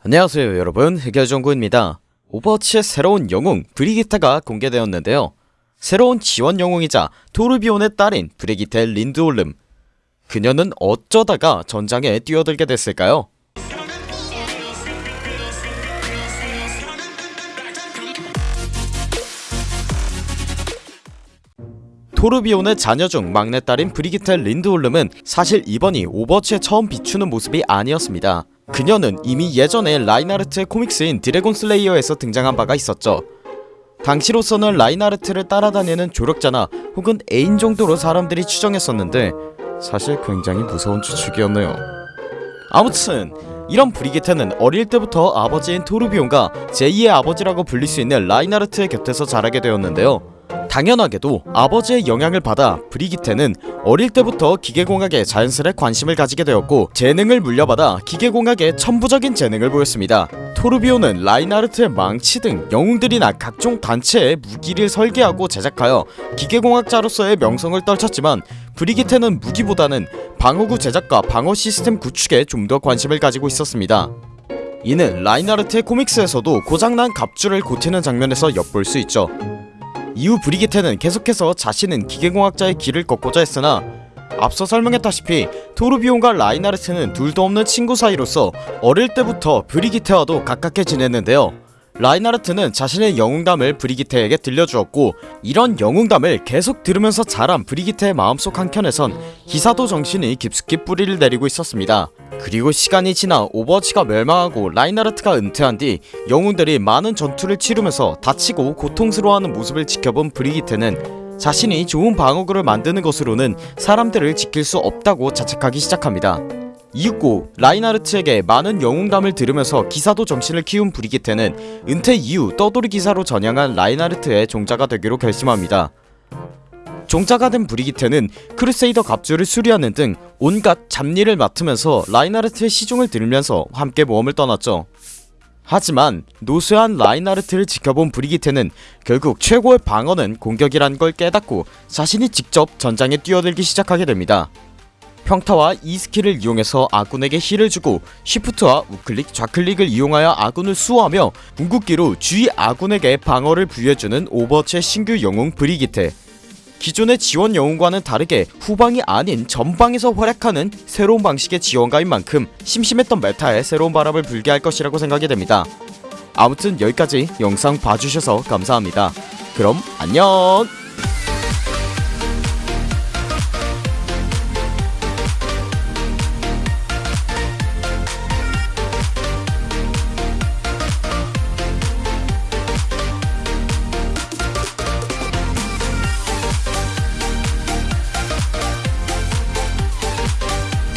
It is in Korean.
안녕하세요 여러분. 흑열정구입니다. 오버워치의 새로운 영웅 브리기테가 공개되었는데요. 새로운 지원 영웅이자 토르비온의 딸인 브리기테 린드올름. 그녀는 어쩌다가 전장에 뛰어들게 됐을까요? 토르비온의 자녀 중 막내딸인 브리기테 린드올름은 사실 이번이 오버워치에 처음 비추는 모습이 아니었습니다 그녀는 이미 예전에 라인하르트의 comics인 드래곤 슬레이어에서 등장한 바가 있었죠. 당시로서는 라인하르트를 따라다니는 조력자나 혹은 애인 정도로 사람들이 추정했었는데 사실 굉장히 무서운 추측이었네요. 아무튼 이런 브리기테는 어릴 때부터 아버지인 토르비온과 제2의 아버지라고 불릴 수 있는 라인하르트의 곁에서 자라게 되었는데요 당연하게도 아버지의 영향을 받아 브리기테는 어릴 때부터 기계공학에 자연스레 관심을 가지게 되었고 재능을 물려받아 기계공학에 천부적인 재능을 보였습니다. 토르비오는 라인하르트의 망치 등 영웅들이나 각종 단체의 무기를 설계하고 제작하여 기계공학자로서의 명성을 떨쳤지만 브리기테는 무기보다는 방어구 제작과 방어 시스템 구축에 좀 더 관심을 가지고 있었습니다. 이는 라인하르트의 코믹스에서도 고장난 갑주를 고치는 장면에서 엿볼 수 있죠 이후 브리기테는 계속해서 자신은 기계공학자의 길을 걷고자 했으나 앞서 설명했다시피 토르비온과 라인하르트는 둘도 없는 친구 사이로서 어릴 때부터 브리기테와도 가깝게 지냈는데요 라인하르트는 자신의 영웅담을 브리기테에게 들려주었고 이런 영웅담을 계속 들으면서 자란 브리기테의 마음속 한켠에선 기사도 정신이 깊숙이 뿌리를 내리고 있었습니다. 그리고 시간이 지나 오버워치가 멸망하고 라인하르트가 은퇴한 뒤 영웅들이 많은 전투를 치르면서 다치고 고통스러워하는 모습을 지켜본 브리기테는 자신이 좋은 방어구를 만드는 것으로는 사람들을 지킬 수 없다고 자책하기 시작합니다 이윽고 라인하르트에게 많은 영웅담을 들으면서 기사도 정신을 키운 브리기테는 은퇴 이후 떠돌이 기사로 전향한 라인하르트의 종자가 되기로 결심합니다. 종자가 된 브리기테는 크루세이더 갑주를 수리하는 등 온갖 잡일을 맡으면서 라인하르트의 시중을 들으면서 함께 모험을 떠났죠. 하지만 노쇠한 라인하르트를 지켜본 브리기테는 결국 최고의 방어는 공격이란 걸 깨닫고 자신이 직접 전장에 뛰어들기 시작하게 됩니다 평타와 E 스킬을 이용해서 아군에게 heal을 주고 shift와 우클릭 좌클릭을 이용하여 아군을 수호하며 궁극기로 주위 아군에게 방어를 부여해주는 오버워치의 신규 영웅 브리기테. 기존의 지원 영웅과는 다르게 후방이 아닌 전방에서 활약하는 새로운 방식의 지원가인 만큼 심심했던 meta에 새로운 바람을 불게 할 것이라고 생각이 됩니다. 아무튼 여기까지 영상 봐주셔서 감사합니다. 그럼 안녕